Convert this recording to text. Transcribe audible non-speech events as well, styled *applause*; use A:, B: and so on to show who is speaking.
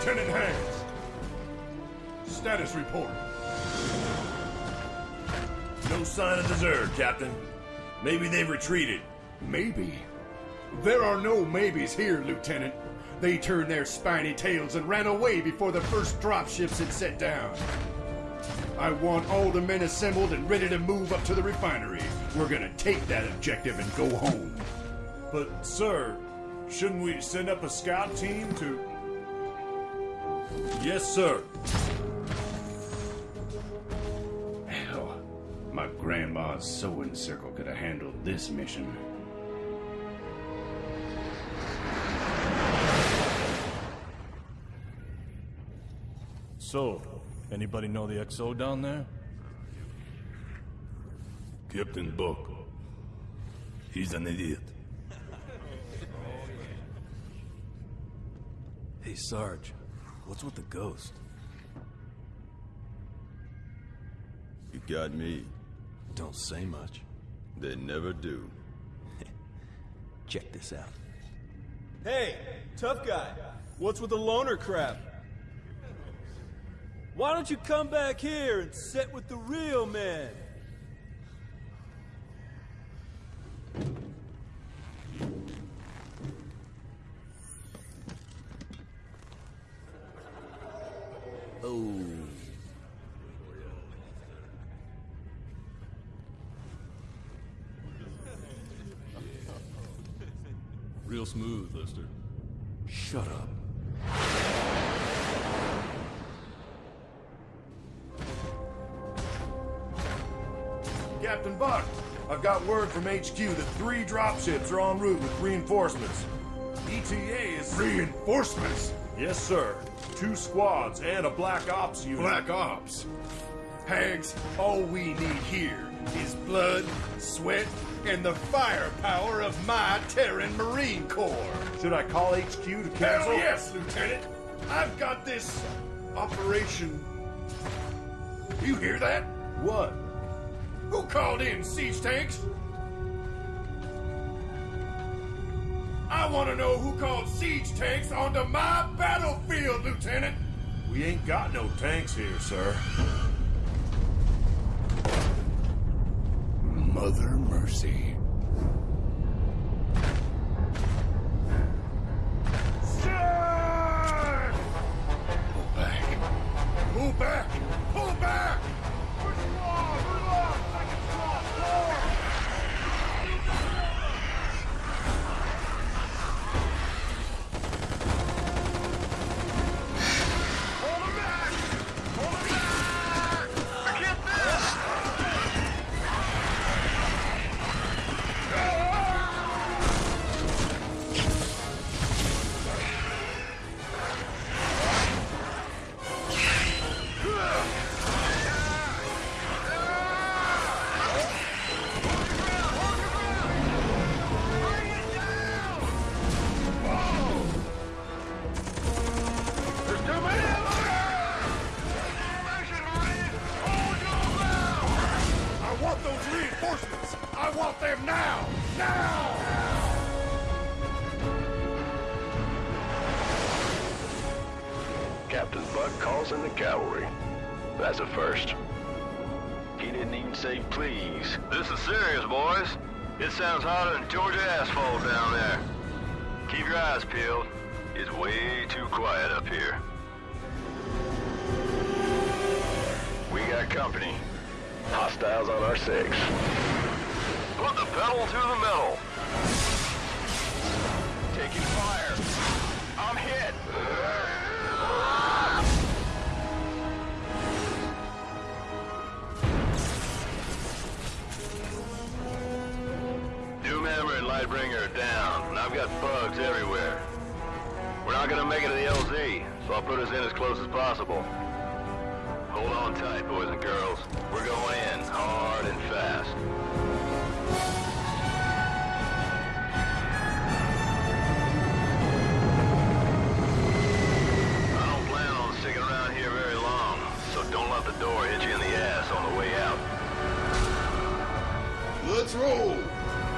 A: Lieutenant Hands. Status report.
B: No sign of the Zerg, Captain. Maybe they've retreated.
A: Maybe. There are no maybes here, Lieutenant. They turned their spiny tails and ran away before the first dropships had set down. I want all the men assembled and ready to move up to the refinery. We're gonna take that objective and go home.
C: But, sir, shouldn't we send up a scout team to.
B: Yes, sir.
A: Hell, my grandma's sewing circle could have handled this mission.
C: So, anybody know the XO down there?
B: Captain Buck. He's an idiot.
D: Hey, Sarge. What's with the ghost?
E: You got me.
D: Don't say much.
E: They never do. *laughs*
D: Check this out.
F: Hey, tough guy. What's with the loner crap? Why don't you come back here and sit with the real men?
D: Oh.
C: Real smooth, Lister.
D: Shut up.
B: Captain Buck, I've got word from HQ that three dropships are en route with reinforcements. ETA is.
A: Reinforcements?
C: Yes, sir. Two squads and a Black Ops unit.
A: Black Ops. Hags, all we need here is blood, sweat, and the firepower of my Terran Marine Corps.
C: Should I call HQ to cancel?
A: Hell yes, Lieutenant! I've got this operation. You hear that?
C: What?
A: Who called in siege tanks? Want to know who called siege tanks onto my battlefield, Lieutenant!
C: We ain't got no tanks here, sir.
A: Mother Mercy. Now! Now!
G: Captain Buck calls in the cavalry. That's a first. He didn't even say please.
H: This is serious, boys. It sounds hotter than Georgia asphalt down there. Keep your eyes peeled. It's way too quiet up here.
G: We got company. Hostiles on our six.
H: Pedal to the metal.
G: Taking fire. I'm hit.
H: Doomhammer and Lightbringer are down, and I've got bugs everywhere. We're not gonna make it to the LZ, so I'll put us in as close as possible. Hold on tight, boys and girls. We're going in, hard and fast.
A: patrol!